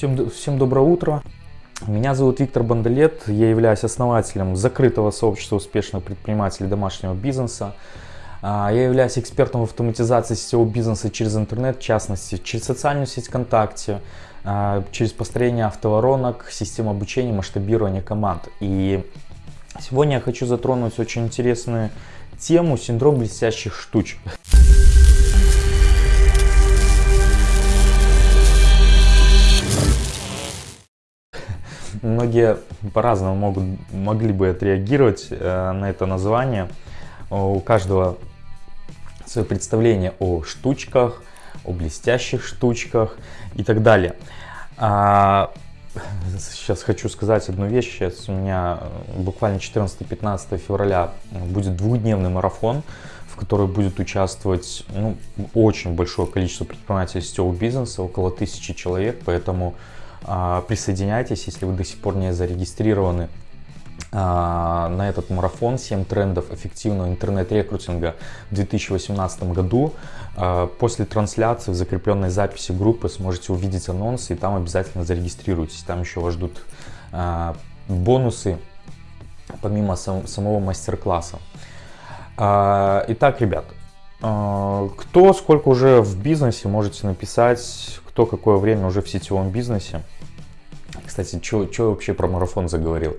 Всем, всем доброе утро. Меня зовут Виктор Бандалет, я являюсь основателем закрытого сообщества успешных предпринимателей домашнего бизнеса. А, я являюсь экспертом в автоматизации сетевого бизнеса через интернет, в частности, через социальную сеть ВКонтакте, а, через построение автоворонок, систем обучения, масштабирования команд. И сегодня я хочу затронуть очень интересную тему синдром блестящих штучек. Многие по-разному могут, могли бы отреагировать э, на это название. У каждого свое представление о штучках, о блестящих штучках и так далее. А, сейчас хочу сказать одну вещь. Сейчас у меня буквально 14-15 февраля будет двухдневный марафон, в который будет участвовать ну, очень большое количество предпринимателей сетевого бизнеса, около тысячи человек, поэтому присоединяйтесь, если вы до сих пор не зарегистрированы а, на этот марафон 7 трендов эффективного интернет-рекрутинга в 2018 году. А, после трансляции в закрепленной записи группы сможете увидеть анонсы и там обязательно зарегистрируйтесь. Там еще вас ждут бонусы помимо самого мастер-класса. Итак, ребят, кто сколько уже в бизнесе, можете написать, кто какое время уже в сетевом бизнесе. Кстати, что вообще про марафон заговорил?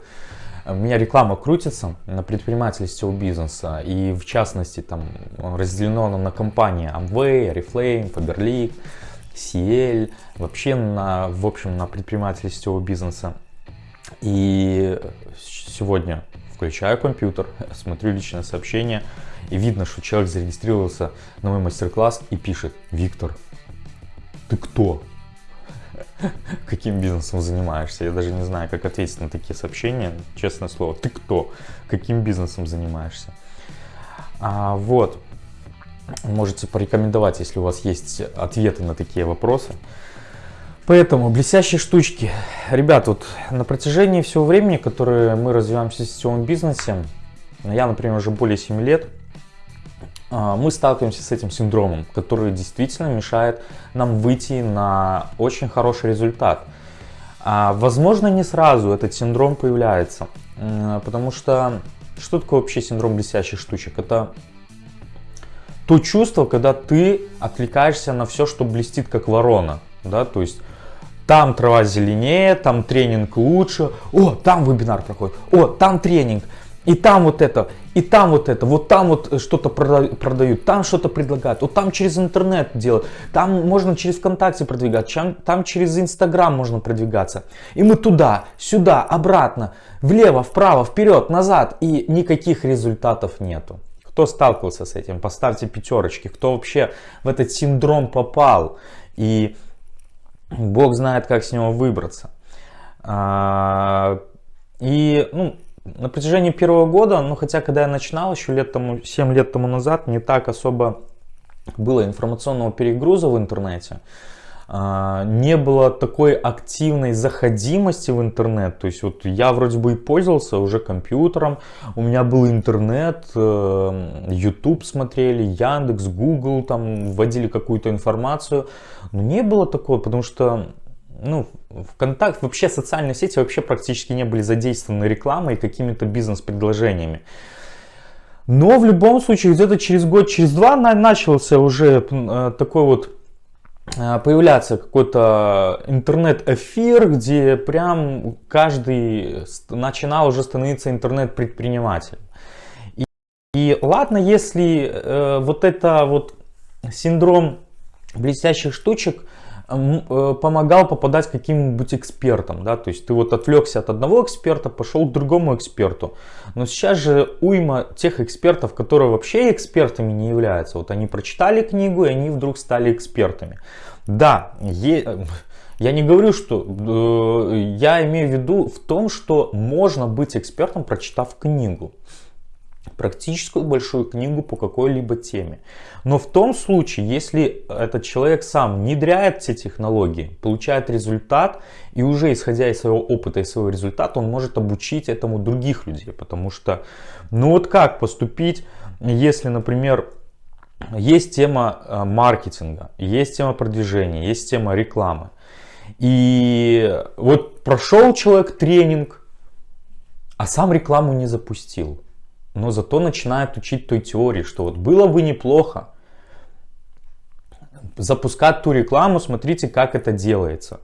У меня реклама крутится на предпринимателей сетевого бизнеса, и в частности там разделено на компании Amway, Oriflame, Faberlic, CL, вообще на, в общем, на предпринимателей сетевого бизнеса. И сегодня включаю компьютер, смотрю личное сообщение, и видно, что человек зарегистрировался на мой мастер-класс и пишет, Виктор, ты кто? Каким бизнесом занимаешься? Я даже не знаю, как ответить на такие сообщения. Честное слово, ты кто? Каким бизнесом занимаешься? А, вот. Можете порекомендовать, если у вас есть ответы на такие вопросы. Поэтому блестящие штучки. Ребят, вот на протяжении всего времени, которое мы развиваемся в сетевом бизнесе, я, например, уже более 7 лет, мы сталкиваемся с этим синдромом, который действительно мешает нам выйти на очень хороший результат. А, возможно, не сразу этот синдром появляется, потому что что такое вообще синдром блестящих штучек? Это то чувство, когда ты отвлекаешься на все, что блестит как ворона, да, то есть там трава зеленее, там тренинг лучше, о, там вебинар проходит, о, там тренинг, и там вот это, и там вот это, вот там вот что-то продают, там что-то предлагают, вот там через интернет делать, там можно через ВКонтакте продвигать, там через Инстаграм можно продвигаться. И мы туда, сюда, обратно, влево, вправо, вперед, назад, и никаких результатов нету. Кто сталкивался с этим, поставьте пятерочки, кто вообще в этот синдром попал, и Бог знает, как с него выбраться. А, и, ну, на протяжении первого года, ну хотя когда я начинал еще лет тому, 7 лет тому назад, не так особо было информационного перегруза в интернете. А, не было такой активной заходимости в интернет. То есть вот я вроде бы и пользовался уже компьютером, у меня был интернет, э, YouTube смотрели, Яндекс, Google, там вводили какую-то информацию. Но не было такого, потому что ну, ВКонтакт, вообще социальные сети вообще практически не были задействованы рекламой и какими-то бизнес-предложениями. Но в любом случае где-то через год, через два начался уже э, такой вот э, появляться какой-то интернет-эфир, где прям каждый начинал уже становиться интернет-предпринимателем. И, и ладно, если э, вот это вот синдром блестящих штучек помогал попадать каким-нибудь экспертам, да, то есть ты вот отвлекся от одного эксперта, пошел к другому эксперту, но сейчас же уйма тех экспертов, которые вообще экспертами не являются, вот они прочитали книгу и они вдруг стали экспертами. Да, е... я не говорю, что, э, я имею в виду в том, что можно быть экспертом, прочитав книгу практическую большую книгу по какой-либо теме. Но в том случае, если этот человек сам внедряет все технологии, получает результат, и уже исходя из своего опыта и своего результата, он может обучить этому других людей. Потому что, ну вот как поступить, если, например, есть тема э, маркетинга, есть тема продвижения, есть тема рекламы. И вот прошел человек тренинг, а сам рекламу не запустил. Но зато начинает учить той теории, что вот было бы неплохо запускать ту рекламу, смотрите, как это делается.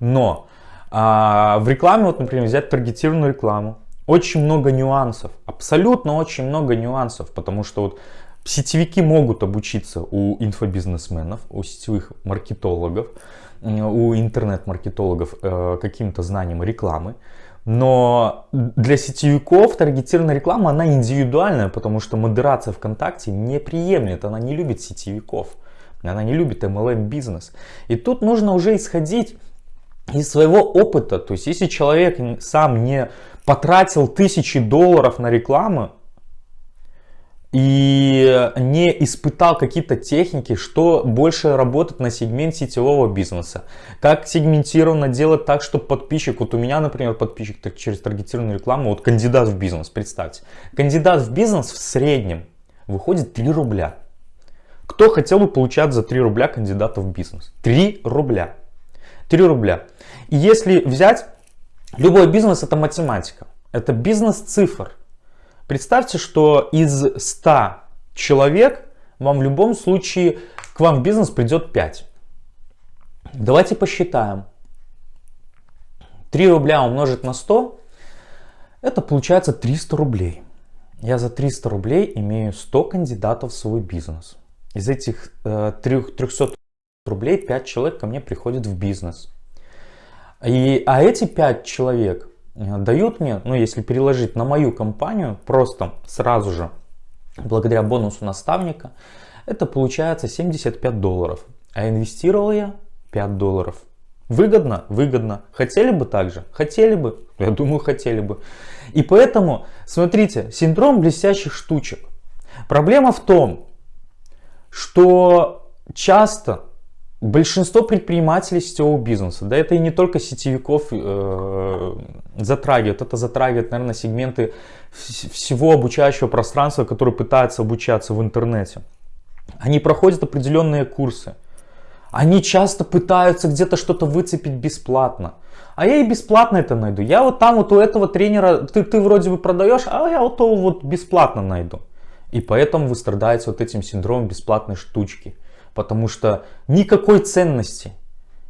Но а, в рекламе, вот, например, взять таргетированную рекламу, очень много нюансов, абсолютно очень много нюансов, потому что вот сетевики могут обучиться у инфобизнесменов, у сетевых маркетологов, у интернет-маркетологов э, каким-то знаниям рекламы, но для сетевиков таргетированная реклама, она индивидуальная, потому что модерация ВКонтакте не приемлет, она не любит сетевиков, она не любит MLM бизнес. И тут нужно уже исходить из своего опыта, то есть если человек сам не потратил тысячи долларов на рекламу, и не испытал какие-то техники, что больше работает на сегмент сетевого бизнеса. Как сегментированно делать так, чтобы подписчик, вот у меня, например, подписчик так, через таргетированную рекламу, вот кандидат в бизнес, представьте. Кандидат в бизнес в среднем выходит 3 рубля. Кто хотел бы получать за 3 рубля кандидата в бизнес? 3 рубля. 3 рубля. И если взять, любой бизнес это математика. Это бизнес цифр. Представьте, что из 100 человек вам в любом случае к вам в бизнес придет 5. Давайте посчитаем. 3 рубля умножить на 100, это получается 300 рублей. Я за 300 рублей имею 100 кандидатов в свой бизнес. Из этих э, 300 рублей 5 человек ко мне приходят в бизнес. И, а эти 5 человек дают мне, ну если переложить на мою компанию, просто сразу же, благодаря бонусу наставника, это получается 75 долларов. А инвестировал я 5 долларов. Выгодно? Выгодно. Хотели бы так же? Хотели бы? Я думаю, хотели бы. И поэтому, смотрите, синдром блестящих штучек. Проблема в том, что часто Большинство предпринимателей сетевого бизнеса, да это и не только сетевиков э, затрагивает, это затрагивает, наверное, сегменты всего обучающего пространства, которые пытаются обучаться в интернете. Они проходят определенные курсы. Они часто пытаются где-то что-то выцепить бесплатно. А я и бесплатно это найду. Я вот там вот у этого тренера, ты, ты вроде бы продаешь, а я вот то вот бесплатно найду. И поэтому вы страдаете вот этим синдромом бесплатной штучки. Потому что никакой ценности,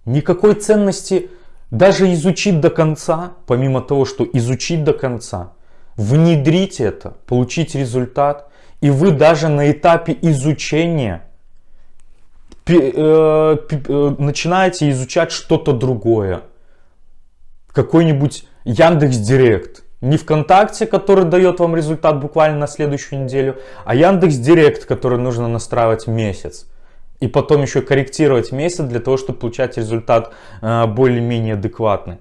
никакой ценности даже изучить до конца, помимо того, что изучить до конца, внедрить это, получить результат, и вы даже на этапе изучения э, э, начинаете изучать что-то другое. Какой-нибудь Яндекс Директ. Не ВКонтакте, который дает вам результат буквально на следующую неделю, а Яндекс Директ, который нужно настраивать месяц и потом еще корректировать месяц для того, чтобы получать результат э, более-менее адекватный.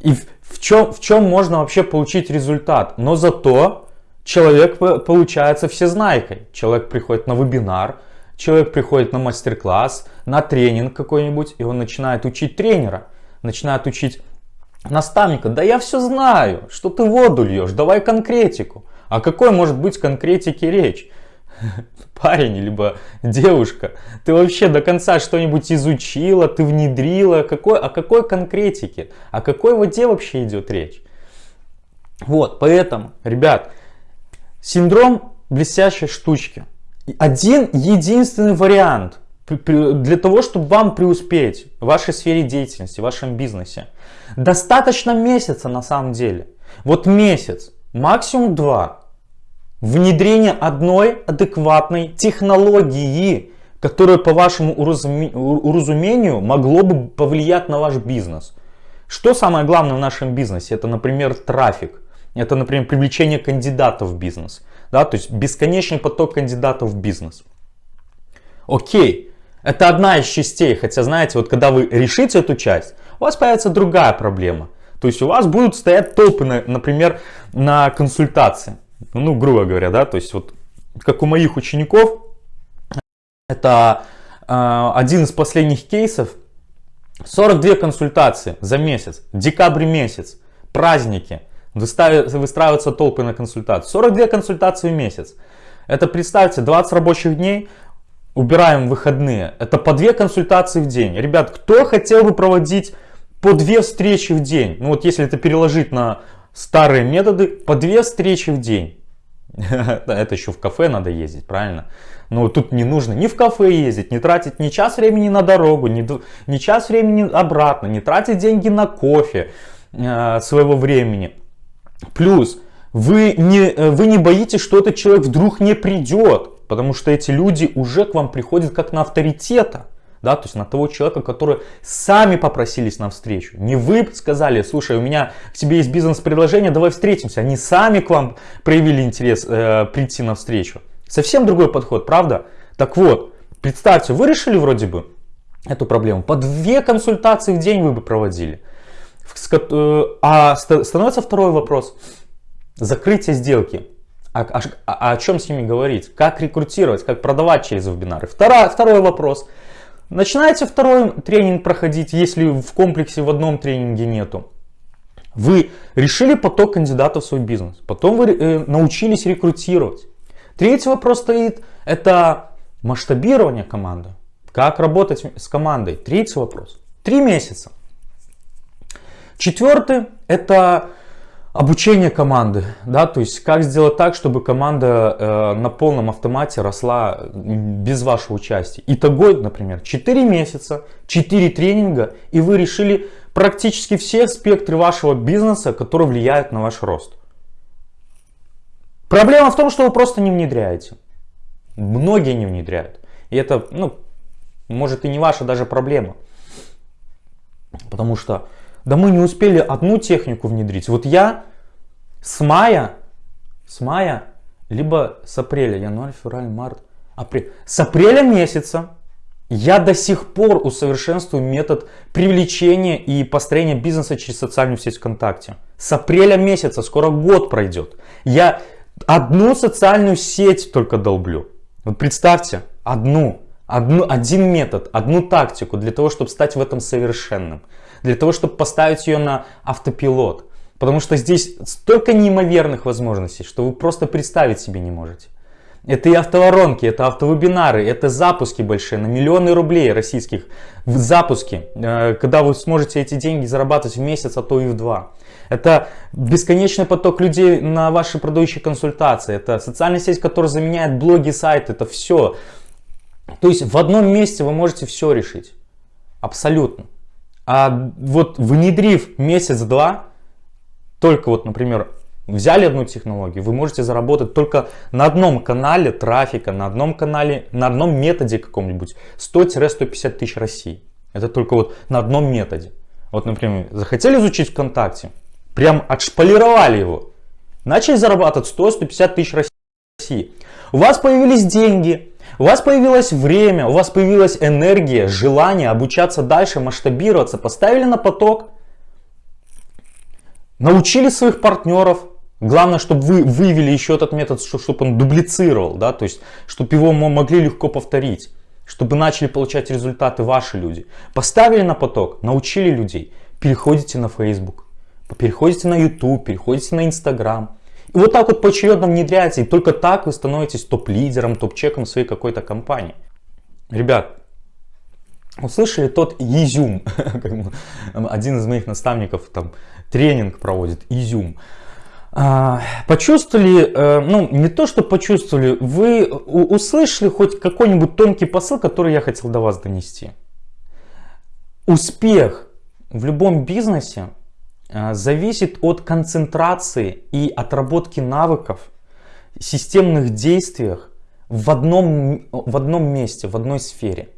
И в, в, чем, в чем можно вообще получить результат? Но зато человек получается всезнайкой. Человек приходит на вебинар, человек приходит на мастер-класс, на тренинг какой-нибудь, и он начинает учить тренера, начинает учить наставника. Да я все знаю, что ты воду льешь, давай конкретику. А какой может быть конкретики речь? парень, либо девушка, ты вообще до конца что-нибудь изучила, ты внедрила, какой, о какой конкретике, о какой воде вообще идет речь. Вот, поэтому, ребят, синдром блестящей штучки. Один единственный вариант для того, чтобы вам преуспеть в вашей сфере деятельности, в вашем бизнесе. Достаточно месяца на самом деле. Вот месяц, максимум два внедрение одной адекватной технологии, которая по вашему уразумению могло бы повлиять на ваш бизнес. Что самое главное в нашем бизнесе? Это, например, трафик. Это, например, привлечение кандидатов в бизнес. Да, то есть бесконечный поток кандидатов в бизнес. Окей, это одна из частей. Хотя, знаете, вот когда вы решите эту часть, у вас появится другая проблема. То есть у вас будут стоять толпы, например, на консультации. Ну, грубо говоря, да, то есть вот как у моих учеников, это э, один из последних кейсов, 42 консультации за месяц, декабрь месяц, праздники, выстраиваются толпы на консультации, 42 консультации в месяц. Это представьте, 20 рабочих дней, убираем выходные. Это по две консультации в день. Ребят, кто хотел бы проводить по две встречи в день? Ну вот если это переложить на старые методы, по две встречи в день. Это еще в кафе надо ездить, правильно? Но тут не нужно ни в кафе ездить, не тратить ни час времени на дорогу, ни, ни час времени обратно, не тратить деньги на кофе э, своего времени. Плюс вы не, э, вы не боитесь, что этот человек вдруг не придет, потому что эти люди уже к вам приходят как на авторитета. Да, то есть на того человека, который сами попросились на встречу. Не вы сказали, слушай, у меня к тебе есть бизнес-предложение, давай встретимся. Они сами к вам проявили интерес э, прийти на встречу. Совсем другой подход, правда? Так вот, представьте, вы решили вроде бы эту проблему. По две консультации в день вы бы проводили. Э, а становится второй вопрос. Закрытие сделки. А, а, а о чем с ними говорить? Как рекрутировать? Как продавать через вебинары? Второй, второй вопрос. Начинаете второй тренинг проходить, если в комплексе в одном тренинге нету. Вы решили поток кандидатов в свой бизнес. Потом вы э, научились рекрутировать. Третий вопрос стоит, это масштабирование команды. Как работать с командой? Третий вопрос. Три месяца. Четвертый, это обучение команды. Да, то есть как сделать так, чтобы команда э, на полном автомате росла без вашего участия. Итого, например, 4 месяца, 4 тренинга, и вы решили практически все спектры вашего бизнеса, которые влияют на ваш рост. Проблема в том, что вы просто не внедряете. Многие не внедряют. И это, ну, может и не ваша даже проблема. Потому что, да мы не успели одну технику внедрить. Вот я с мая, с мая, либо с апреля, январь, февраль, март, апрель. С апреля месяца я до сих пор усовершенствую метод привлечения и построения бизнеса через социальную сеть ВКонтакте. С апреля месяца, скоро год пройдет. Я Одну социальную сеть только долблю. Вот представьте, одну, одну, один метод, одну тактику для того, чтобы стать в этом совершенным. Для того, чтобы поставить ее на автопилот. Потому что здесь столько неимоверных возможностей, что вы просто представить себе не можете. Это и автоворонки, это автовебинары, это запуски большие на миллионы рублей российских. В запуске, э, когда вы сможете эти деньги зарабатывать в месяц, а то и в два. Это бесконечный поток людей на ваши продающие консультации. Это социальная сеть, которая заменяет блоги, сайты. Это все. То есть в одном месте вы можете все решить. Абсолютно. А вот внедрив месяц-два, только вот, например, взяли одну технологию, вы можете заработать только на одном канале трафика, на одном канале, на одном методе каком-нибудь 100-150 тысяч России. Это только вот на одном методе. Вот, например, захотели изучить ВКонтакте, Прям отшполировали его. Начали зарабатывать 100-150 тысяч России. У вас появились деньги, у вас появилось время, у вас появилась энергия, желание обучаться дальше, масштабироваться. Поставили на поток, научили своих партнеров. Главное, чтобы вы вывели еще этот метод, чтобы он дублицировал, да, то есть, чтобы его могли легко повторить, чтобы начали получать результаты ваши люди. Поставили на поток, научили людей, переходите на Facebook переходите на YouTube, переходите на Instagram. И вот так вот поочередно внедряете, и только так вы становитесь топ-лидером, топ-чеком своей какой-то компании. Ребят, услышали тот изюм, один из моих наставников там тренинг проводит, изюм. А, почувствовали, э, ну не то что почувствовали, вы услышали хоть какой-нибудь тонкий посыл, который я хотел до вас донести. Успех в любом бизнесе зависит от концентрации и отработки навыков, системных действиях в одном, в одном месте, в одной сфере.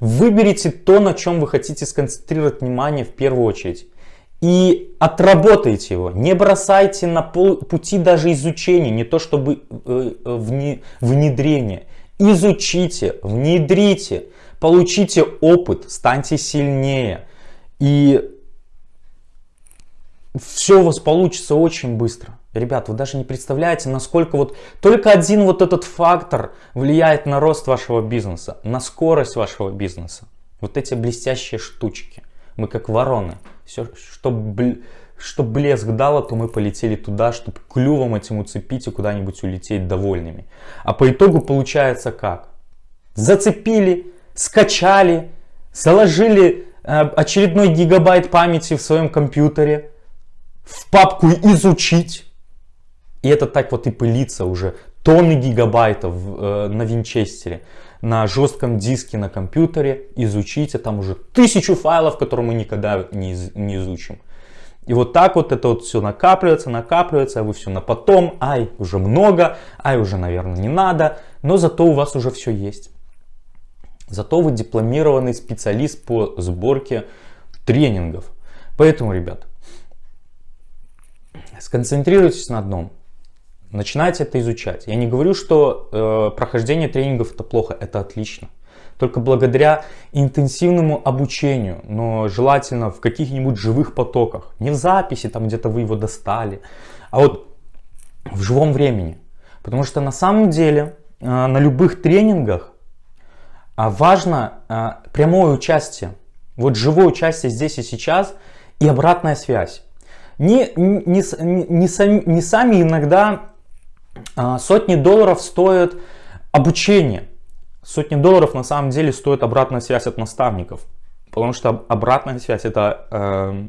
Выберите то, на чем вы хотите сконцентрировать внимание в первую очередь. И отработайте его. Не бросайте на пол, пути даже изучения, не то чтобы э, э внедрение. Изучите, внедрите, получите опыт, станьте сильнее. И все у вас получится очень быстро. Ребят, вы даже не представляете, насколько вот только один вот этот фактор влияет на рост вашего бизнеса, на скорость вашего бизнеса. Вот эти блестящие штучки. Мы как вороны. Все, чтобы чтоб блеск дало, то мы полетели туда, чтобы клювом этим уцепить и куда-нибудь улететь довольными. А по итогу получается как? Зацепили, скачали, заложили э, очередной гигабайт памяти в своем компьютере, в папку «Изучить». И это так вот и пылится уже. Тонны гигабайтов э, на винчестере, на жестком диске на компьютере. Изучите, там уже тысячу файлов, которые мы никогда не, не изучим. И вот так вот это вот все накапливается, накапливается, а вы все на потом, ай, уже много, ай, уже, наверное, не надо, но зато у вас уже все есть. Зато вы дипломированный специалист по сборке тренингов. Поэтому, ребят, сконцентрируйтесь на одном. Начинайте это изучать. Я не говорю, что э, прохождение тренингов это плохо, это отлично только благодаря интенсивному обучению, но желательно в каких-нибудь живых потоках. Не в записи, там где-то вы его достали, а вот в живом времени. Потому что на самом деле э, на любых тренингах а, важно э, прямое участие. Вот живое участие здесь и сейчас и обратная связь. Не, не, не, сами, не сами иногда а, сотни долларов стоят обучение. Сотни долларов на самом деле стоит обратная связь от наставников. Потому что обратная связь это э,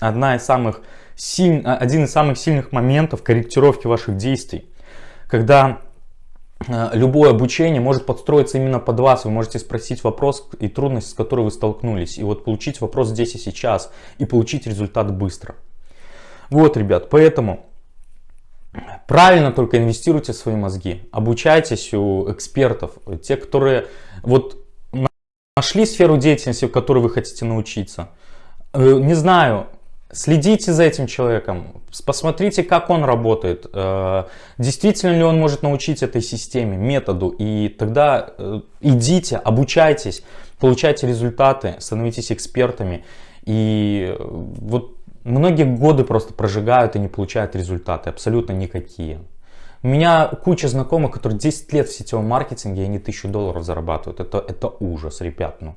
одна из самых силь... один из самых сильных моментов корректировки ваших действий. Когда э, любое обучение может подстроиться именно под вас. Вы можете спросить вопрос и трудность, с которой вы столкнулись. И вот получить вопрос здесь и сейчас. И получить результат быстро. Вот, ребят, поэтому Правильно только инвестируйте в свои мозги, обучайтесь у экспертов, те, которые вот нашли сферу деятельности, в которой вы хотите научиться. Э, не знаю, следите за этим человеком, посмотрите, как он работает, э, действительно ли он может научить этой системе, методу, и тогда э, идите, обучайтесь, получайте результаты, становитесь экспертами. И вот Многие годы просто прожигают и не получают результаты, абсолютно никакие. У меня куча знакомых, которые 10 лет в сетевом маркетинге, и они 1000 долларов зарабатывают. Это, это ужас, ребят. Ну.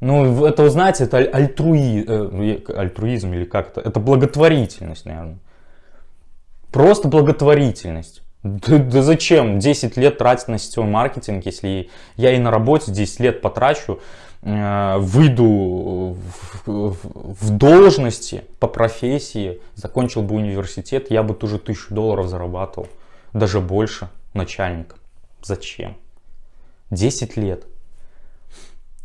ну, это, вы знаете, это альтруи, э, альтруизм или как-то. Это благотворительность, наверное. Просто благотворительность. Да, да зачем 10 лет тратить на сетевой маркетинг, если я и на работе 10 лет потрачу, Э, выйду в, должности по профессии, закончил бы университет, я бы тоже тысячу долларов зарабатывал, даже больше начальник. Зачем? 10 лет.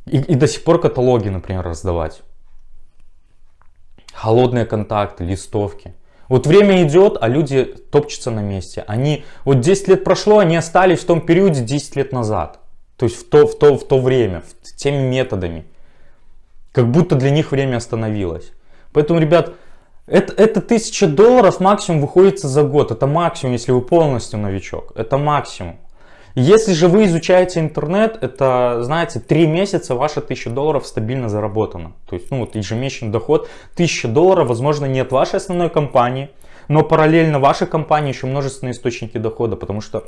И, и до сих пор каталоги, например, раздавать. Холодные контакты, листовки. Вот время идет, а люди топчутся на месте. Они, вот 10 лет прошло, они остались в том периоде 10 лет назад. То есть в то, в то, в то время, теми методами. Как будто для них время остановилось. Поэтому, ребят, это, это 1000 долларов максимум выходится за год. Это максимум, если вы полностью новичок. Это максимум. Если же вы изучаете интернет, это, знаете, 3 месяца ваши 1000 долларов стабильно заработано. То есть, ну вот ежемесячный доход 1000 долларов, возможно, нет вашей основной компании, но параллельно вашей компании еще множественные источники дохода, потому что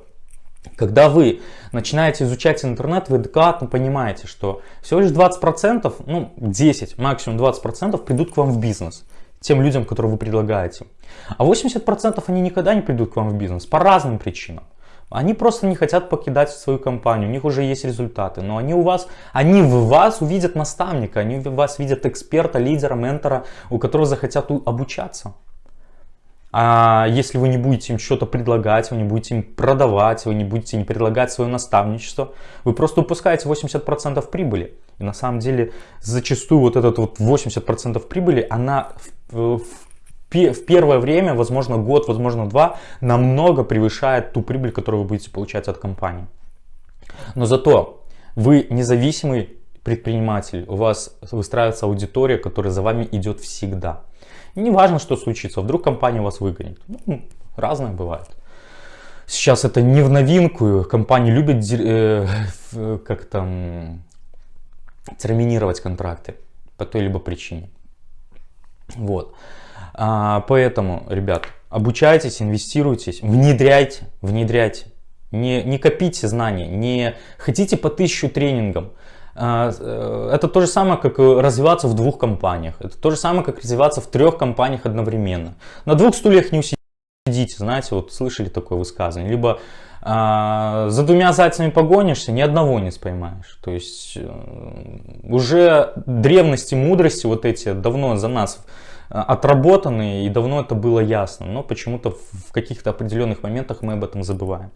когда вы начинаете изучать интернет, вы адекватно понимаете, что всего лишь 20%, ну 10, максимум 20% придут к вам в бизнес. Тем людям, которые вы предлагаете. А 80% они никогда не придут к вам в бизнес по разным причинам. Они просто не хотят покидать свою компанию, у них уже есть результаты, но они у вас, они в вас увидят наставника, они в вас видят эксперта, лидера, ментора, у которого захотят обучаться. А если вы не будете им что-то предлагать, вы не будете им продавать, вы не будете им предлагать свое наставничество, вы просто упускаете 80% прибыли. И на самом деле зачастую вот этот вот 80% прибыли, она в, в, в первое время, возможно год, возможно два, намного превышает ту прибыль, которую вы будете получать от компании. Но зато вы независимый предприниматель, у вас выстраивается аудитория, которая за вами идет всегда. Не важно, что случится, вдруг компания вас выгонит. Ну, разное бывает. Сейчас это не в новинку, компании любят э, как там терминировать контракты по той либо причине. Вот. А, поэтому, ребят, обучайтесь, инвестируйтесь, внедряйте, внедряйте. Не, не копите знания, не хотите по тысячу тренингам. А, э, это то же самое, как развиваться в двух компаниях. Это то же самое, как развиваться в трех компаниях одновременно. На двух стульях не усидите, знаете, вот слышали такое высказывание. Либо А, за двумя зайцами погонишься, ни одного не споймаешь. То есть э, уже древности, мудрости вот эти давно за нас э, отработаны и давно это было ясно. Но почему-то в каких-то определенных моментах мы об этом забываем.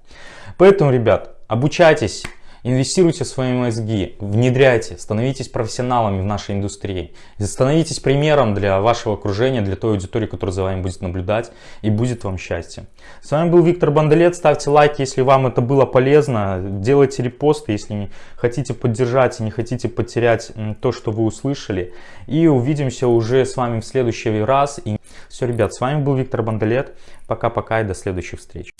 Поэтому, ребят, обучайтесь Инвестируйте в свои мозги, внедряйте, становитесь профессионалами в нашей индустрии. Становитесь примером для вашего окружения, для той аудитории, которая за вами будет наблюдать и будет вам счастье. С вами был Виктор Бандалет. Ставьте лайки, если вам это было полезно. Делайте репосты, если не хотите поддержать и не хотите потерять то, что вы услышали. И увидимся уже с вами в следующий раз. И все, ребят, с вами был Виктор Бандалет. Пока-пока и до следующих встреч.